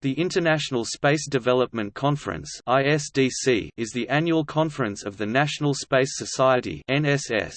The International Space Development Conference (ISDC) is the annual conference of the National Space Society (NSS).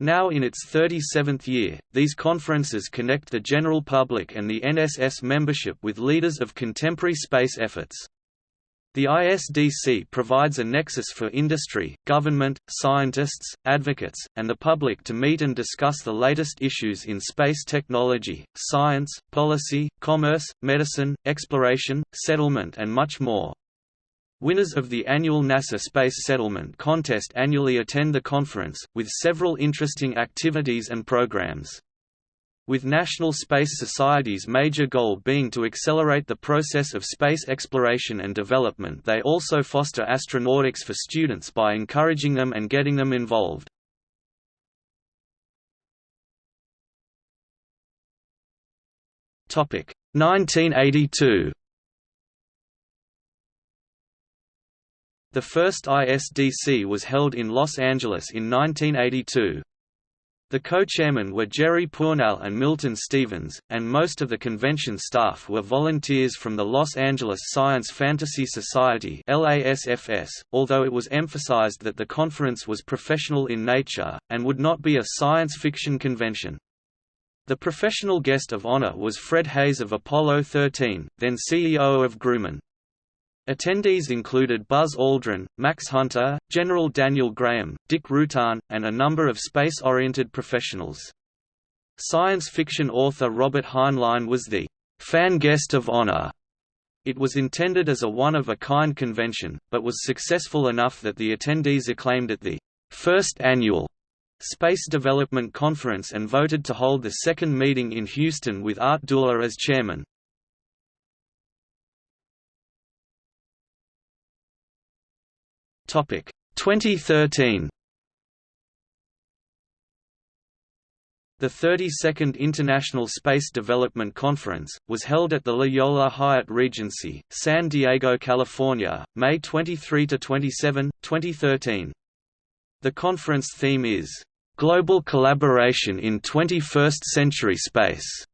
Now in its 37th year, these conferences connect the general public and the NSS membership with leaders of contemporary space efforts. The ISDC provides a nexus for industry, government, scientists, advocates, and the public to meet and discuss the latest issues in space technology, science, policy, commerce, medicine, exploration, settlement and much more. Winners of the annual NASA Space Settlement Contest annually attend the conference, with several interesting activities and programs with National Space Society's major goal being to accelerate the process of space exploration and development they also foster astronautics for students by encouraging them and getting them involved. Topic 1982 The first ISDC was held in Los Angeles in 1982. The co-chairmen were Jerry Pournelle and Milton Stevens, and most of the convention staff were volunteers from the Los Angeles Science Fantasy Society although it was emphasized that the conference was professional in nature, and would not be a science fiction convention. The professional guest of honor was Fred Haise of Apollo 13, then CEO of Grumman. Attendees included Buzz Aldrin, Max Hunter, General Daniel Graham, Dick Rutan, and a number of space-oriented professionals. Science fiction author Robert Heinlein was the fan guest of honor. It was intended as a one-of-a-kind convention, but was successful enough that the attendees acclaimed it the first annual Space Development Conference and voted to hold the second meeting in Houston with Art Dula as chairman. Topic 2013. The 32nd International Space Development Conference, was held at the La Jolla Hyatt Regency, San Diego, California, May 23–27, 2013. The conference theme is, "...global collaboration in 21st-century space",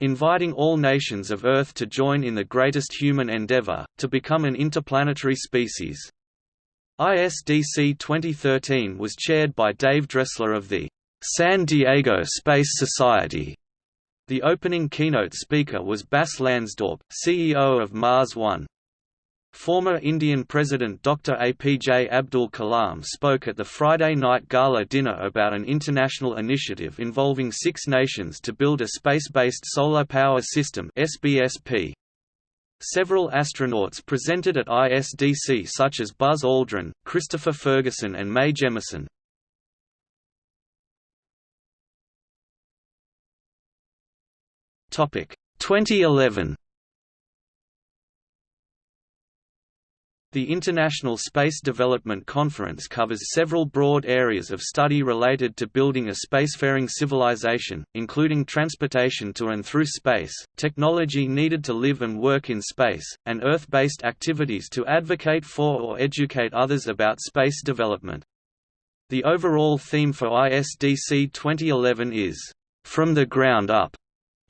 inviting all nations of Earth to join in the greatest human endeavor, to become an interplanetary species. ISDC 2013 was chaired by Dave Dressler of the San Diego Space Society. The opening keynote speaker was Bas Lansdorp, CEO of Mars One. Former Indian President Dr. APJ Abdul Kalam spoke at the Friday night gala dinner about an international initiative involving six nations to build a space-based solar power system SBSP. Several astronauts presented at ISDC such as Buzz Aldrin, Christopher Ferguson and Mae Jemison. Topic 2011 The International Space Development Conference covers several broad areas of study related to building a spacefaring civilization, including transportation to and through space, technology needed to live and work in space, and Earth-based activities to advocate for or educate others about space development. The overall theme for ISDC 2011 is, "...from the ground up",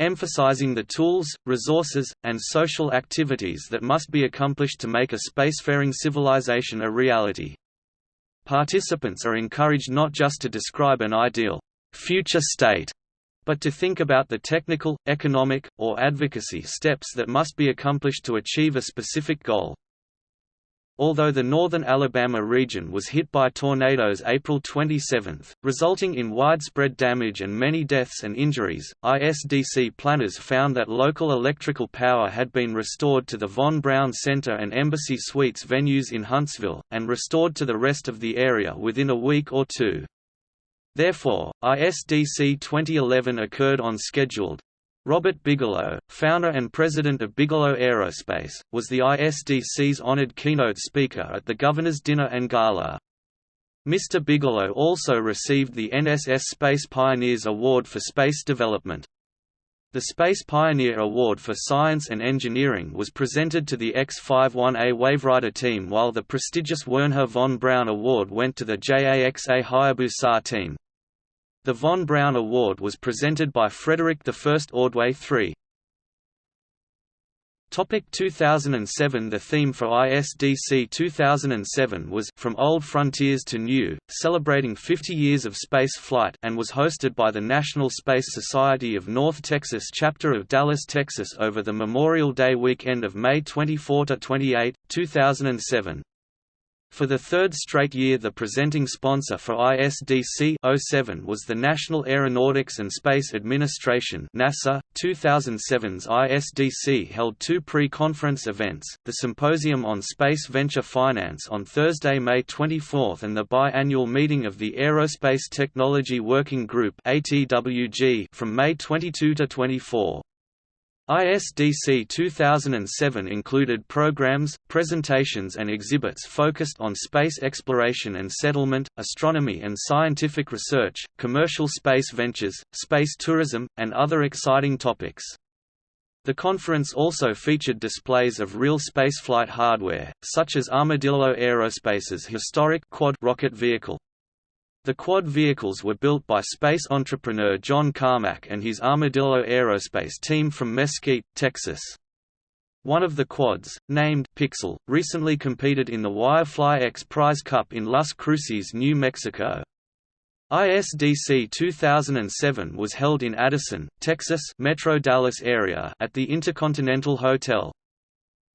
emphasizing the tools, resources, and social activities that must be accomplished to make a spacefaring civilization a reality. Participants are encouraged not just to describe an ideal future state, but to think about the technical, economic, or advocacy steps that must be accomplished to achieve a specific goal. Although the northern Alabama region was hit by tornadoes April 27, resulting in widespread damage and many deaths and injuries, ISDC planners found that local electrical power had been restored to the Von Braun Center and Embassy Suites venues in Huntsville, and restored to the rest of the area within a week or two. Therefore, ISDC 2011 occurred on scheduled, Robert Bigelow, founder and president of Bigelow Aerospace, was the ISDC's honored keynote speaker at the Governor's Dinner and Gala. Mr. Bigelow also received the NSS Space Pioneers Award for Space Development. The Space Pioneer Award for Science and Engineering was presented to the X-51A Waverider team while the prestigious Wernher von Braun Award went to the JAXA Hayabusa team. The von Braun Award was presented by Frederick I Ordway III. Topic 2007 The theme for ISDC 2007 was From Old Frontiers to New, celebrating 50 years of space flight and was hosted by the National Space Society of North Texas chapter of Dallas, Texas over the Memorial Day weekend of May 24–28, 2007. For the third straight year the presenting sponsor for ISDC 07 was the National Aeronautics and Space Administration NASA. 2007's ISDC held two pre-conference events, the Symposium on Space Venture Finance on Thursday, May 24 and the bi-annual meeting of the Aerospace Technology Working Group from May 22 to 24. ISDC 2007 included programs, presentations and exhibits focused on space exploration and settlement, astronomy and scientific research, commercial space ventures, space tourism, and other exciting topics. The conference also featured displays of real spaceflight hardware, such as Armadillo Aerospace's historic quad rocket vehicle. The quad vehicles were built by space entrepreneur John Carmack and his Armadillo Aerospace team from Mesquite, Texas. One of the quads, named Pixel, recently competed in the Wirefly X Prize Cup in Las Cruces, New Mexico. ISDC 2007 was held in Addison, Texas Metro Dallas area at the Intercontinental Hotel.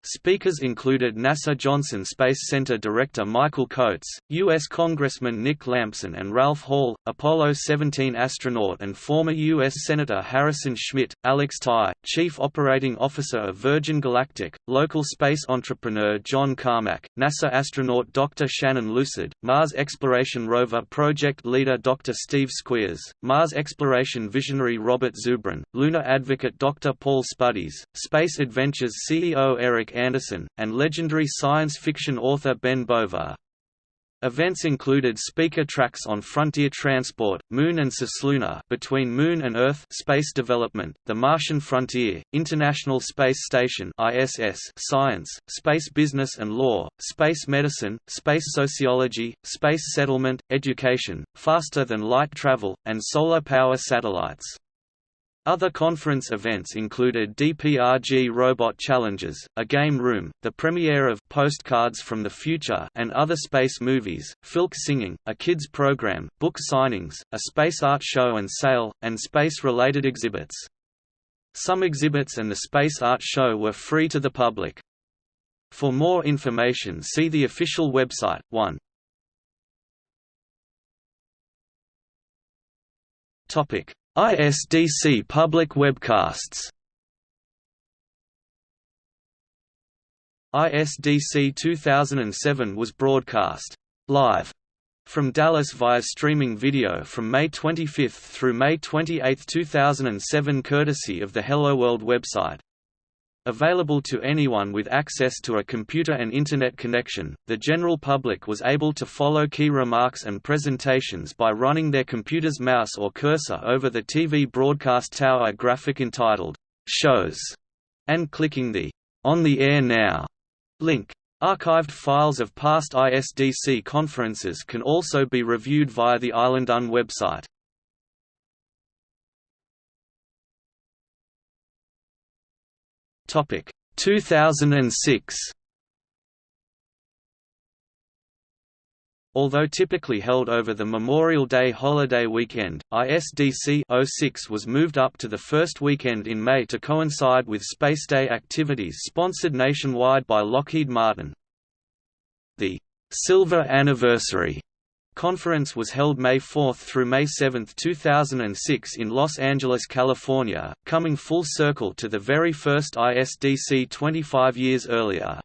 Speakers included NASA Johnson Space Center Director Michael Coats, U.S. Congressman Nick Lampson and Ralph Hall, Apollo 17 astronaut and former U.S. Senator Harrison Schmitt, Alex Tai, Chief Operating Officer of Virgin Galactic, local space entrepreneur John Carmack, NASA astronaut Dr. Shannon Lucid, Mars Exploration Rover project leader Dr. Steve Squyres, Mars exploration visionary Robert Zubrin, lunar advocate Dr. Paul Spudis, Space Adventures CEO Eric Anderson, and legendary science fiction author Ben Bova. Events included speaker tracks on frontier transport, Moon and Cislunar between Moon and Earth space development, the Martian frontier, International Space Station ISS science, space business and law, space medicine, space sociology, space settlement, education, faster than light travel, and solar power satellites. Other conference events included DPRG Robot Challenges, a game room, the premiere of Postcards from the Future and other space movies, Filk Singing, a kids program, book signings, a space art show and sale, and space-related exhibits. Some exhibits and the space art show were free to the public. For more information see the official website, 1. Topic ISDC public webcasts ISDC 2007 was broadcast live from Dallas via streaming video from May 25 through May 28, 2007 courtesy of the Hello World website. Available to anyone with access to a computer and Internet connection, the general public was able to follow key remarks and presentations by running their computer's mouse or cursor over the TV broadcast tower graphic entitled, Shows, and clicking the On the Air Now link. Archived files of past ISDC conferences can also be reviewed via the Islandun website. Topic 2006 Although typically held over the Memorial Day holiday weekend, ISDC 06 was moved up to the first weekend in May to coincide with Space Day activities sponsored nationwide by Lockheed Martin. The Silver Anniversary conference was held May 4 through May 7, 2006 in Los Angeles, California, coming full circle to the very first ISDC 25 years earlier.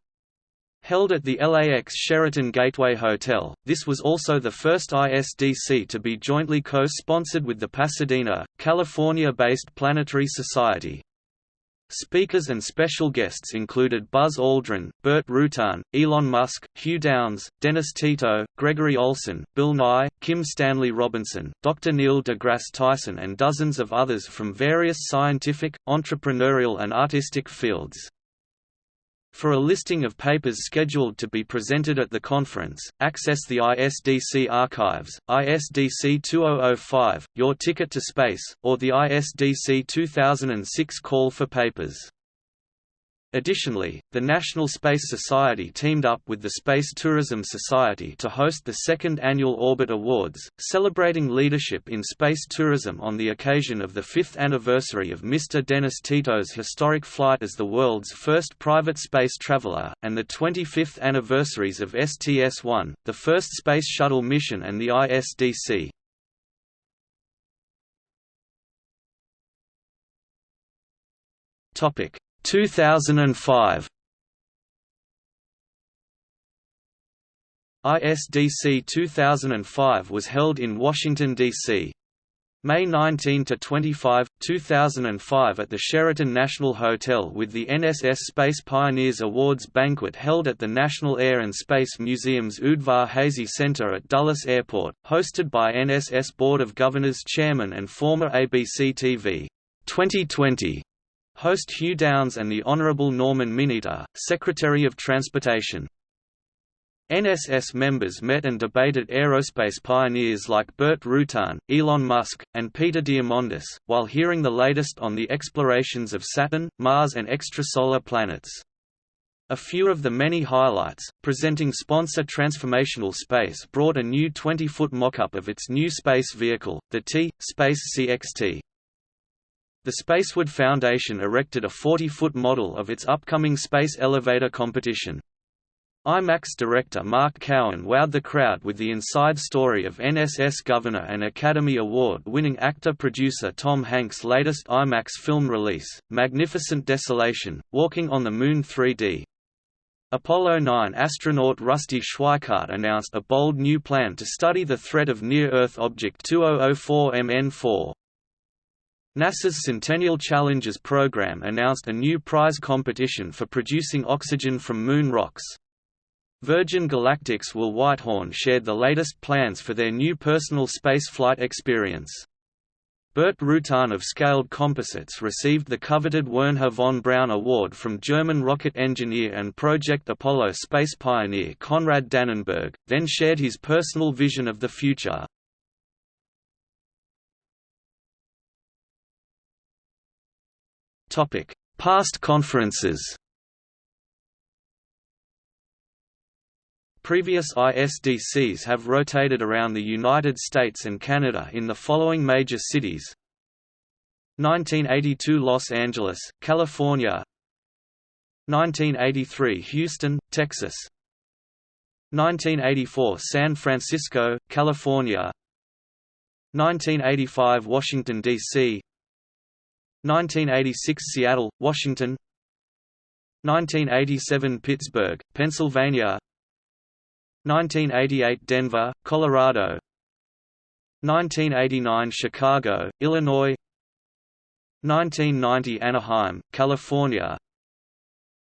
Held at the LAX Sheraton Gateway Hotel, this was also the first ISDC to be jointly co-sponsored with the Pasadena, California-based Planetary Society. Speakers and special guests included Buzz Aldrin, Burt Rutan, Elon Musk, Hugh Downs, Dennis Tito, Gregory Olsen, Bill Nye, Kim Stanley Robinson, Dr. Neil deGrasse Tyson and dozens of others from various scientific, entrepreneurial and artistic fields. For a listing of papers scheduled to be presented at the conference, access the ISDC archives, ISDC 2005, Your Ticket to Space, or the ISDC 2006 call for papers. Additionally, the National Space Society teamed up with the Space Tourism Society to host the second annual Orbit Awards, celebrating leadership in space tourism on the occasion of the fifth anniversary of Mr. Dennis Tito's historic flight as the world's first private space traveler, and the 25th anniversaries of STS-1, the first Space Shuttle mission and the ISDC. Topic 2005 ISDC 2005 was held in Washington, D.C. May 19 to 25, 2005 at the Sheraton National Hotel with the NSS Space Pioneers Awards banquet held at the National Air and Space Museum's Udvar Hazy Center at Dulles Airport, hosted by NSS Board of Governors Chairman and former ABC TV 2020 Host Hugh Downs and the Honourable Norman Mineta, Secretary of Transportation. NSS members met and debated aerospace pioneers like Burt Rutan, Elon Musk, and Peter Diamandis, while hearing the latest on the explorations of Saturn, Mars and extrasolar planets. A few of the many highlights, presenting sponsor Transformational Space brought a new 20-foot mock-up of its new space vehicle, the T-Space CXT. The Spaceward Foundation erected a 40-foot model of its upcoming space elevator competition. IMAX director Mark Cowen wowed the crowd with the inside story of NSS Governor and Academy Award-winning actor-producer Tom Hanks' latest IMAX film release, Magnificent Desolation, Walking on the Moon 3D. Apollo 9 astronaut Rusty Schweickart announced a bold new plan to study the threat of near-Earth object 2004 MN4. NASA's Centennial Challenges program announced a new prize competition for producing oxygen from moon rocks. Virgin Galactic's Will Whitehorn shared the latest plans for their new personal spaceflight experience. Burt Rutan of Scaled Composites received the coveted Wernher von Braun Award from German rocket engineer and Project Apollo space pioneer Konrad Dannenberg, then shared his personal vision of the future. Topic: Past conferences. Previous ISDCs have rotated around the United States and Canada in the following major cities. 1982 Los Angeles, California. 1983 Houston, Texas. 1984 San Francisco, California. 1985 Washington, D.C. 1986 Seattle, Washington. 1987 Pittsburgh, Pennsylvania. 1988 Denver, Colorado. 1989 Chicago, Illinois. 1990 Anaheim, California.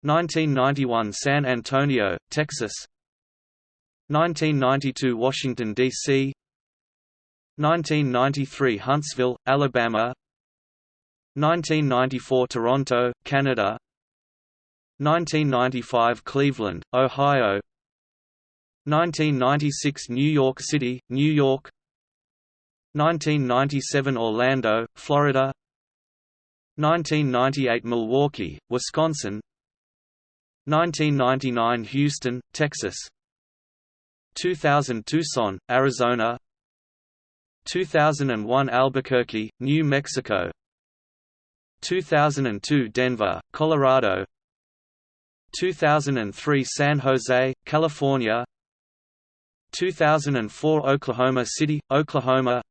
1991 San Antonio, Texas. 1992 Washington, D.C. 1993 Huntsville, Alabama 1994 Toronto, Canada. 1995 Cleveland, Ohio. 1996 New York City, New York. 1997 Orlando, Florida. 1998 Milwaukee, Wisconsin. 1999 Houston, Texas. 2000 Tucson, Arizona. 2001 Albuquerque, New Mexico 2002 Denver, Colorado. 2003 San Jose, California. 2004 Oklahoma City, Oklahoma.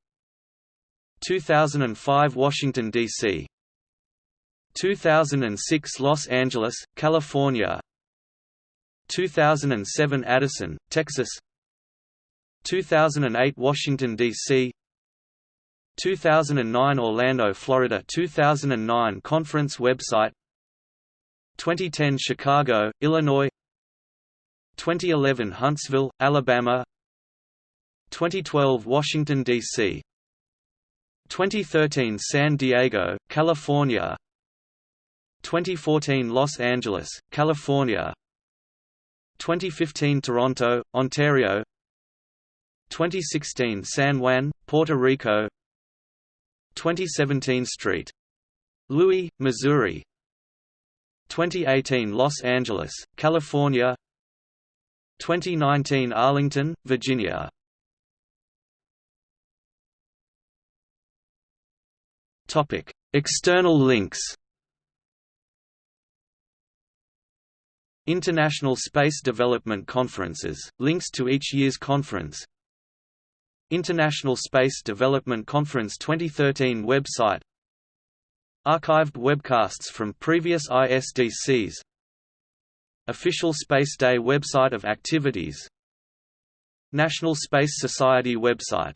2005 Washington, D.C. 2006 Los Angeles, California. 2007 Addison, Texas. 2008 Washington, D.C. 2009 Orlando, Florida 2009 conference website 2010 Chicago, Illinois 2011 Huntsville, Alabama 2012 Washington, D.C. 2013 San Diego, California 2014 Los Angeles, California 2015 Toronto, Ontario 2016 San Juan, Puerto Rico 2017 St. Louis, Missouri 2018 Los Angeles, California 2019 Arlington, Virginia External links. International Space Development Conferences, links to each year's conference International Space Development Conference 2013 website. Archived webcasts from previous ISDCs Official Space Day website of activities. National Space Society website